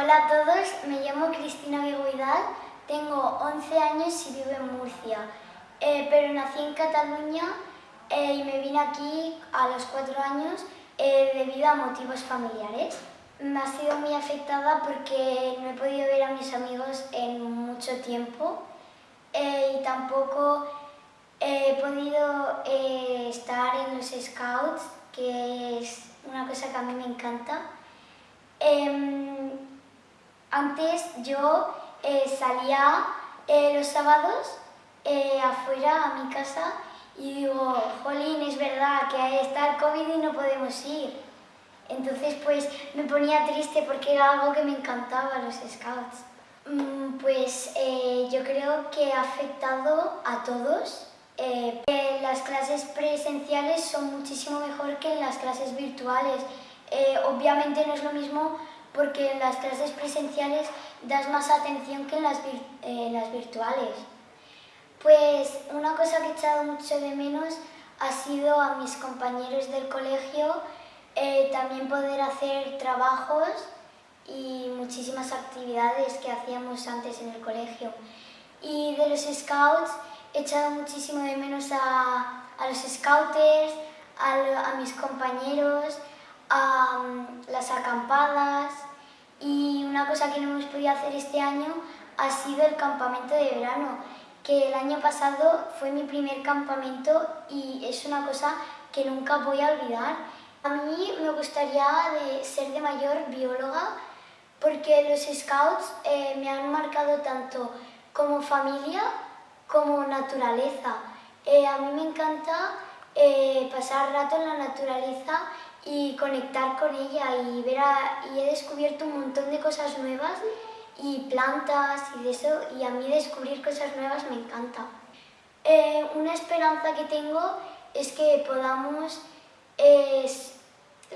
Hola a todos, me llamo Cristina Vigoidal, tengo 11 años y vivo en Murcia, eh, pero nací en Cataluña eh, y me vine aquí a los 4 años eh, debido a motivos familiares. Me ha sido muy afectada porque no he podido ver a mis amigos en mucho tiempo y tampoco he podido estar en los scouts, que es una cosa que a mí me encanta. Antes yo eh, salía eh, los sábados eh, afuera a mi casa y digo, jolín, es verdad que está el COVID y no podemos ir. Entonces pues me ponía triste porque era algo que me encantaba, los scouts. Mm, pues yo creo que ha afectado a todos. las clases presenciales son muchísimo mejor que las clases virtuales. obviamente no es lo mismo porque en las clases presenciales das más atención que en las, las virtuales. Pues una cosa que he echado mucho de menos ha sido a mis compañeros del colegio, eh, también poder hacer trabajos y muchísimas actividades que hacíamos antes en el colegio. Y de los scouts he echado muchísimo de menos a, a los scouters, a, a mis compañeros, a mm, las acampadas y una cosa que no hemos podido hacer este año ha sido el campamento de verano, que el año pasado fue mi primer campamento y es una cosa que nunca voy a olvidar. A mí me gustaría de ser de mayor bióloga porque los scouts eh, me han marcado tanto como familia como naturaleza. Eh, a mí me encanta eh, pasar rato en la naturaleza y conectar con ella y, ver y he descubierto un montón de cosas nuevas y plantas y eso y a mí descubrir cosas nuevas me encanta. Eh, una esperanza que tengo es que podamos,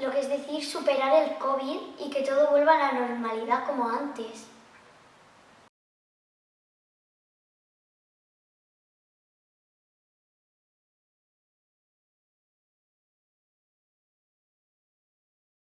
lo que es decir, superar el COVID y que todo vuelva a la normalidad como antes.